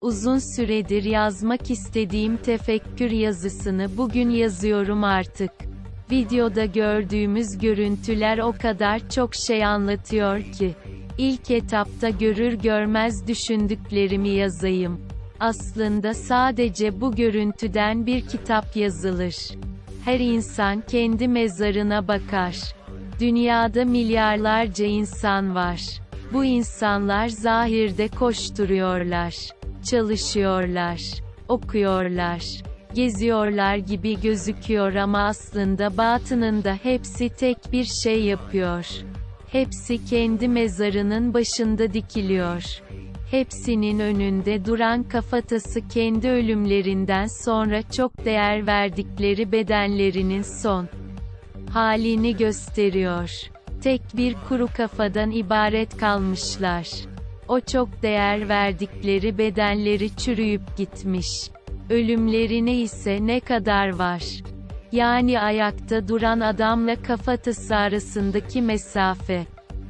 Uzun süredir yazmak istediğim tefekkür yazısını bugün yazıyorum artık. Videoda gördüğümüz görüntüler o kadar çok şey anlatıyor ki. İlk etapta görür görmez düşündüklerimi yazayım. Aslında sadece bu görüntüden bir kitap yazılır. Her insan kendi mezarına bakar. Dünyada milyarlarca insan var. Bu insanlar zahirde koşturuyorlar, çalışıyorlar, okuyorlar, geziyorlar gibi gözüküyor ama aslında batınında hepsi tek bir şey yapıyor. Hepsi kendi mezarının başında dikiliyor. Hepsinin önünde duran kafatası kendi ölümlerinden sonra çok değer verdikleri bedenlerinin son halini gösteriyor. Tek bir kuru kafadan ibaret kalmışlar. O çok değer verdikleri bedenleri çürüyüp gitmiş. Ölümlerine ise ne kadar var? Yani ayakta duran adamla kafatası arasındaki mesafe.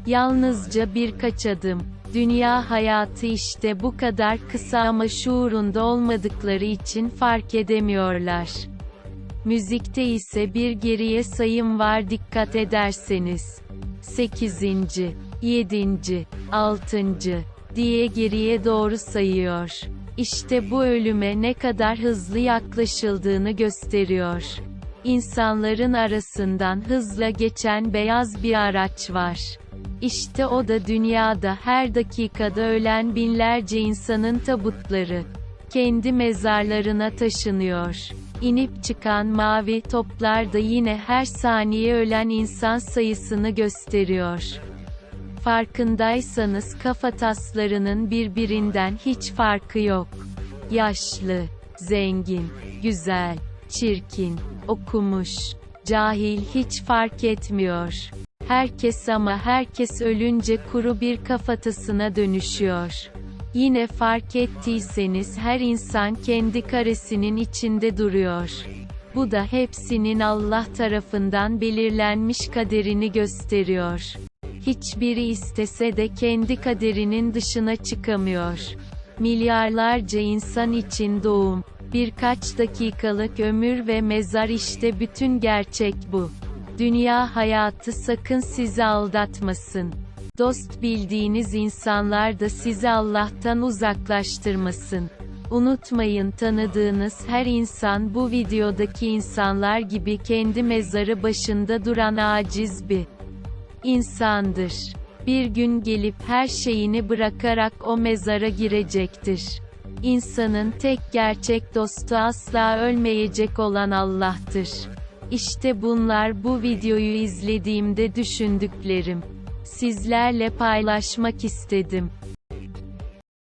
Yalnızca birkaç adım. Dünya hayatı işte bu kadar kısa ama şuurunda olmadıkları için fark edemiyorlar. Müzikte ise bir geriye sayım var dikkat ederseniz. 8. 7. 6. diye geriye doğru sayıyor. İşte bu ölüme ne kadar hızlı yaklaşıldığını gösteriyor. İnsanların arasından hızla geçen beyaz bir araç var. İşte o da dünyada her dakikada ölen binlerce insanın tabutları. Kendi mezarlarına taşınıyor. İnip çıkan mavi toplar da yine her saniye ölen insan sayısını gösteriyor. Farkındaysanız kafa taslarının birbirinden hiç farkı yok. Yaşlı, zengin, güzel, çirkin, okumuş, cahil hiç fark etmiyor. Herkes ama herkes ölünce kuru bir kafatasına dönüşüyor. Yine fark ettiyseniz her insan kendi karesinin içinde duruyor. Bu da hepsinin Allah tarafından belirlenmiş kaderini gösteriyor. Hiçbiri istese de kendi kaderinin dışına çıkamıyor. Milyarlarca insan için doğum, birkaç dakikalık ömür ve mezar işte bütün gerçek bu. Dünya hayatı sakın sizi aldatmasın. Dost bildiğiniz insanlar da sizi Allah'tan uzaklaştırmasın. Unutmayın tanıdığınız her insan bu videodaki insanlar gibi kendi mezarı başında duran aciz bir insandır. Bir gün gelip her şeyini bırakarak o mezara girecektir. İnsanın tek gerçek dostu asla ölmeyecek olan Allah'tır. İşte bunlar bu videoyu izlediğimde düşündüklerim. Sizlerle paylaşmak istedim.